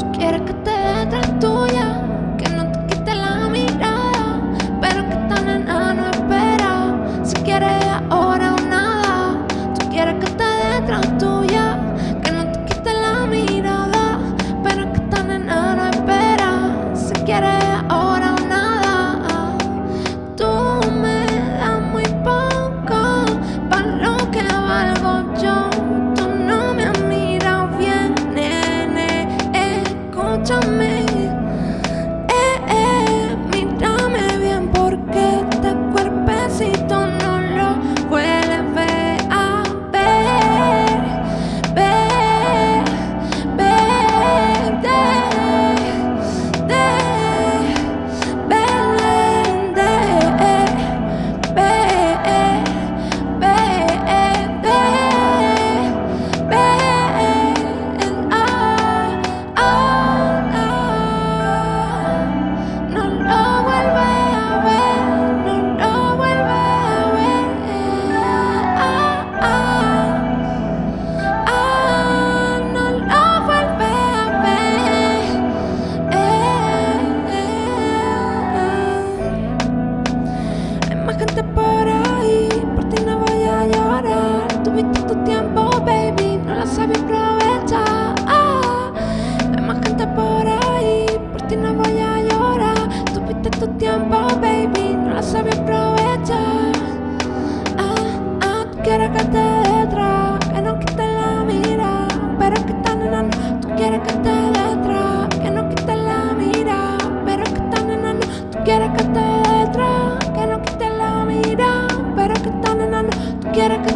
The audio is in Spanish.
Yo quiero que te vea tras tuya, que no te quite la mirada, pero que esta nena no espera. Si quieres quieres que te dé atrás, que no quite la mira, pero que tan enano. Tú quieres que te dé que no quite la mira, pero que tan enano. Tú quieres que te dé que no quite la mira, pero que tan enano. Tú quieres que